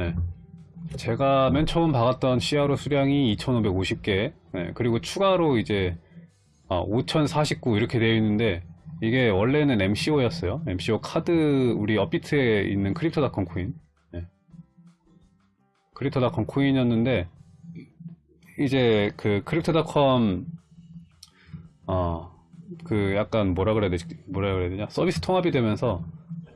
네. 제가 맨 처음 박았던 CRO 수량이 2550개 네, 그리고 추가로 이제 아, 5049 이렇게 되어 있는데 이게 원래는 MCO였어요 MCO 카드 우리 업비트에 있는 크립토닷컴 코인 네. 크립토닷컴 코인이었는데 이제 그 크립토닷컴 어그 약간 뭐라 그래야 되지 뭐라 그래야 되냐 서비스 통합이 되면서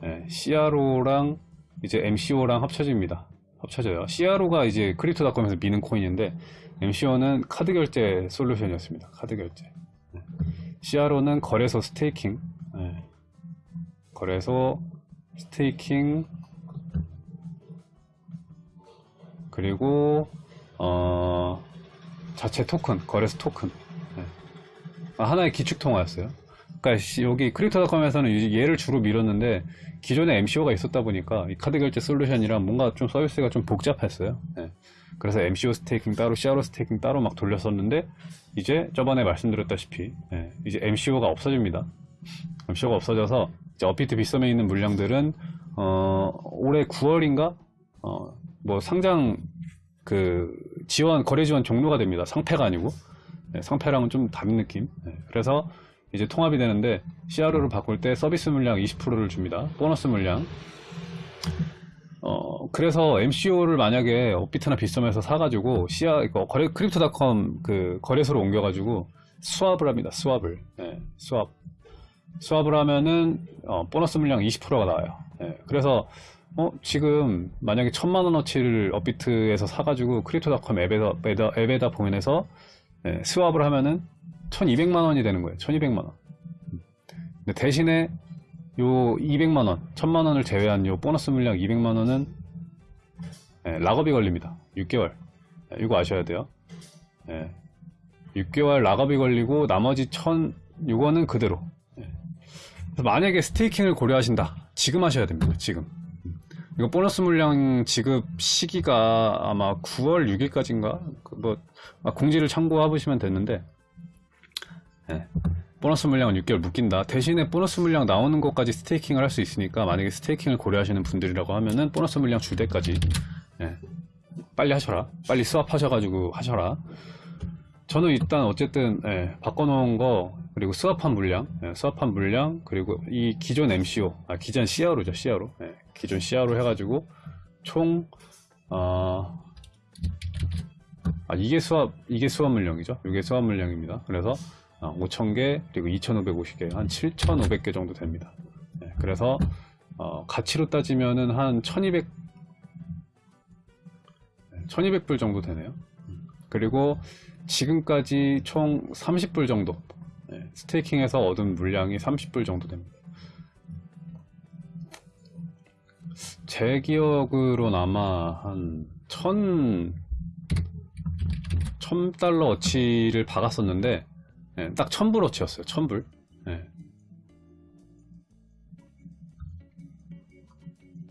예, CRO랑 이제 MCO랑 합쳐집니다. 합쳐져요. CRO가 이제 크립토닷컴에서 미는 코인인데 MCO는 카드 결제 솔루션이었습니다. 카드 결제. 예. CRO는 거래소 staking. 예. 거래소 staking 그리고 어 자체 토큰, 거래소 토큰. 예. 아, 하나의 기축 통화였어요. 그러니까 시- 여기 크립토닷컴에서는 이- 얘를 주로 밀었는데 기존에 MCO가 있었다 보니까 이 카드 결제 솔루션이랑 뭔가 좀 서비스가 좀 복잡했어요. 예. 그래서 MCO staking 따로, CRO staking 따로 막 돌렸었는데 이제 저번에 말씀드렸다시피 예, 이제 MCO가 없어집니다. MCO가 없어져서 이제 업비트 빗썸에 있는 물량들은 어, 올해 9월인가 어, 뭐 상장 그 지원 거래 지원 종료가 됩니다. 상폐가 아니고 네, 상폐랑은 좀 다른 느낌. 네, 그래서 이제 통합이 되는데 CRO를 바꿀 때 서비스 물량 20%를 줍니다. 보너스 물량. 어 그래서 MCO를 만약에 업비트나 빗썸에서 사가지고 CR 이거 거래 크립토닷컴 그 거래소로 옮겨가지고 swap을 합니다. swap을. 네, swap. swap을 하면은 어, 보너스 물량 20%가 나와요. 예, 그래서 어, 지금 만약에 천만 원어치를 업비트에서 사가지고 크립토닷컴 앱에다, 앱에다, 앱에다 보면서 예, swap을 하면은 1200만 원이 되는 거예요. 1200만 원. 근데 대신에 요 200만 원, 1000만 원을 제외한 요 보너스 물량 200만 원은 예, lockup이 걸립니다. 6개월. 예, 이거 아셔야 돼요. 예, 6개월 lockup이 걸리고 나머지 1000, 요거는 그대로. 예. 만약에 스테이킹을 고려하신다. 지금 하셔야 됩니다. 지금. 이거 보너스 물량 지급 시기가 아마 9월 6일까지인가? 뭐, 아, 공지를 참고해 보시면 됐는데, 예. 보너스 물량은 6개월 묶인다. 대신에 보너스 물량 나오는 것까지 스테이킹을 할 수 있으니까, 만약에 스테이킹을 고려하시는 분들이라고 하면은, 보너스 물량 줄 때까지, 예. 빨리 하셔라. 빨리 스왑하셔가지고 하셔라. 저는 일단 어쨌든, 예, 바꿔놓은 거, 그리고 스왑한 물량, 예, 스왑한 물량, 그리고 이 기존 MCO, 아, 기존 CRO죠, CRO. 예, 기존 CRO 해가지고, 총, 어, 아, 이게 수압, 이게 수압 물량이죠. 이게 수압 물량입니다. 그래서, 어, 5,000개, 그리고 2,550개, 한 7,500개 정도 됩니다. 예, 그래서, 어, 가치로 따지면은 한 1,200, 1,200불 정도 되네요. 그리고 지금까지 총 30불 정도, 예, 스테이킹에서 얻은 물량이 30불 정도 됩니다. 제 기억으로는 아마 한 천, 천 달러 어치를 박았었는데, 예, 딱 천불 어치였어요. 천불. 예.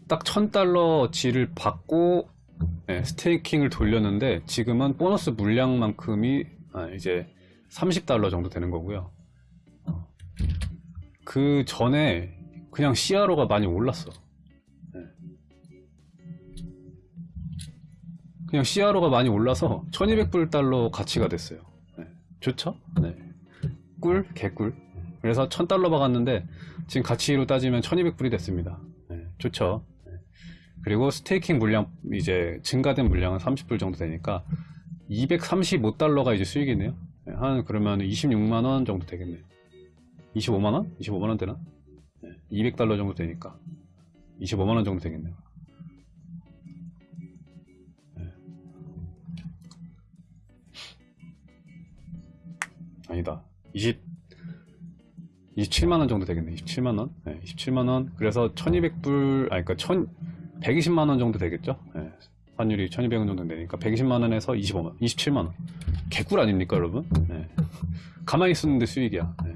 딱 천 달러 어치를 받고, 예, 스테이킹을 돌렸는데, 지금은 보너스 물량만큼이, 아, 이제 30달러 정도 되는 거고요. 그 전에 그냥 CRO가 많이 올랐어. 그냥 CRO가 많이 올라서 1200불 달러 가치가 됐어요. 네. 좋죠? 네. 꿀, 개꿀. 그래서 1000달러 박았는데 지금 가치로 따지면 1200불이 됐습니다. 네. 좋죠? 네. 그리고 스테이킹 물량, 이제 증가된 물량은 30불 정도 되니까 235달러가 이제 수익이네요. 네. 한 그러면 26만 원 정도 되겠네. 25만 원? 25만 원 되나? 네. 200달러 정도 되니까 25만 원 정도 되겠네요. 아니다. 20, 27만원 정도 되겠네. 27만원. 네, 27만원. 그래서 1200불, 아니, 그니까 1000, 120만원 정도 되겠죠? 네, 환율이 1200원 정도 되니까 120만원에서 25만원, 27만원. 개꿀 아닙니까, 여러분? 네. 가만히 있었는데 수익이야. 네.